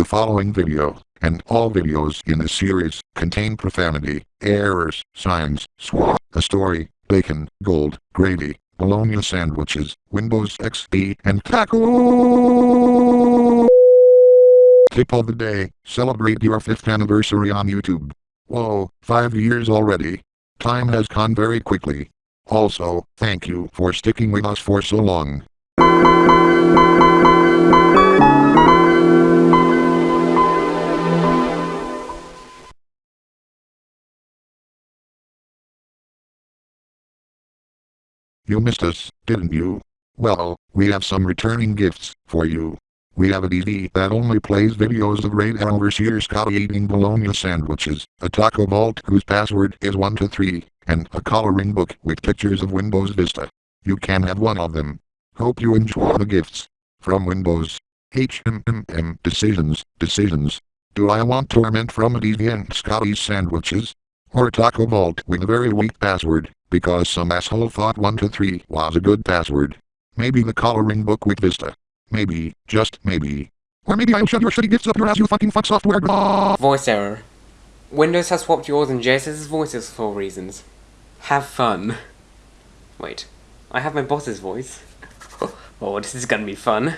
The following video, and all videos in this series, contain profanity, errors, signs, swa, a story, bacon, gold, gravy, bologna sandwiches, Windows XP, and taco. Tip of the day, celebrate your 5th anniversary on YouTube. Whoa, 5 years already. Time has gone very quickly. Also, thank you for sticking with us for so long. You missed us, didn't you? Well, we have some returning gifts for you. We have a DVD that only plays videos of Radar Overseer Scotty eating bologna sandwiches, a taco vault whose password is 123, and a coloring book with pictures of Windows Vista. You can have one of them. Hope you enjoy the gifts. From Windows. HMMM Decisions, Decisions. Do I want torment from a deviant Scotty's sandwiches? Or taco vault with a very weak password, because some asshole thought 123 was a good password. Maybe the coloring book with Vista. Maybe, just maybe. Or maybe I'll shove your shitty gifts up your ass you fucking fuck software. Voice error. Windows has swapped yours and JSS's voices for reasons. Have fun. Wait, I have my boss's voice. oh, this is gonna be fun.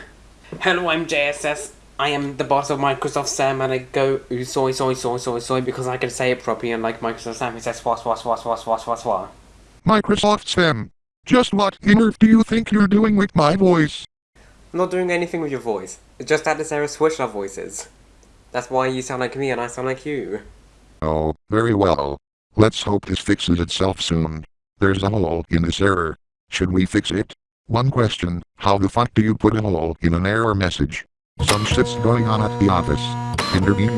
Hello, I'm JSS. I am the boss of Microsoft Sam and I go ooh, soy soy soy soy soy because I can say it properly and like Microsoft Sam he says swa swa swa swa swa swa swa. Microsoft Sam. Just what on earth do you think you're doing with my voice? I'm not doing anything with your voice. It's just that this error switched our voices. That's why you sound like me and I sound like you. Oh, very well. Let's hope this fixes itself soon. There's a hole in this error. Should we fix it? One question, how the fuck do you put a hole in an error message? Some shit's going on at the office. Intervene.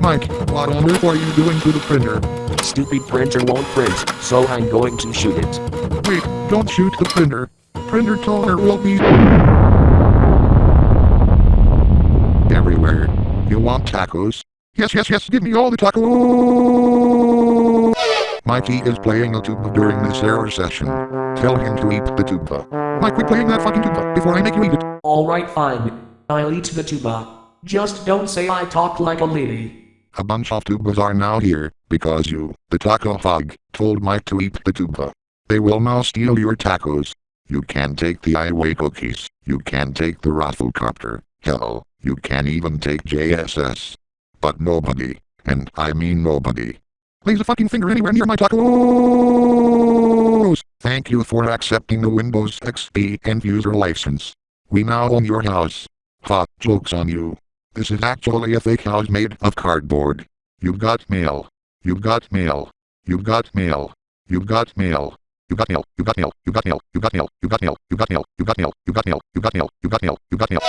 Mike, what on earth are you doing to the printer? Stupid printer won't print, so I'm going to shoot it. Wait, don't shoot the printer. Printer toner will be everywhere. You want tacos? Yes, yes, yes, give me all the tacos! Mikey is playing a tuba during this error session. Tell him to eat the tuba. Mike, quit playing that fucking tuba before I make you eat it. Alright fine. I'll eat the tuba. Just don't say I talk like a lady. A bunch of tubas are now here, because you, the taco hog, told Mike to eat the tuba. They will now steal your tacos. You can take the highway cookies. You can take the rafflecopter. Hell, you can even take JSS. But nobody, and I mean nobody, lays a fucking finger anywhere near my tacos! Thank you for accepting the Windows XP end user license. We now own your house. Ha, joke's on you. This is actually a fake house made of cardboard. You've got mail. You've got mail. You've got mail. You've got mail. You got mail. You got mail. You got mail. You got mail. You got mail. You got mail. You got mail. You got mail. You got mail. You got mail. You got mail.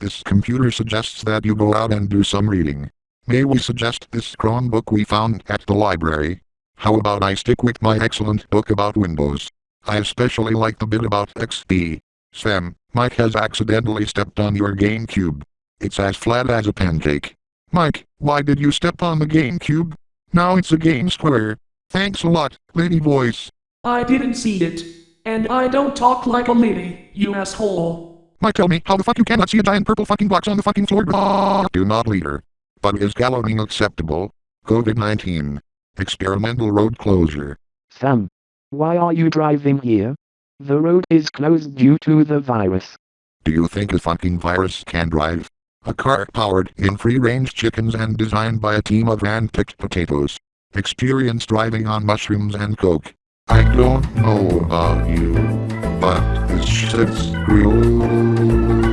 This computer suggests that you go out and do some reading. May we suggest this Chromebook we found at the library? How about I stick with my excellent book about Windows? I especially like the bit about XP. Sam, Mike has accidentally stepped on your GameCube. It's as flat as a pancake. Mike, why did you step on the GameCube? Now it's a game square. Thanks a lot, lady voice. I didn't see it. And I don't talk like a lady, you asshole. Mike tell me how the fuck you cannot see a giant purple fucking box on the fucking floor. Ah, do not leader. But is galloning acceptable? COVID-19. Experimental road closure. Sam, why are you driving here? The road is closed due to the virus. Do you think a fucking virus can drive? A car powered in free-range chickens and designed by a team of hand-picked potatoes. Experience driving on mushrooms and coke. I don't know about you, but this shit's real.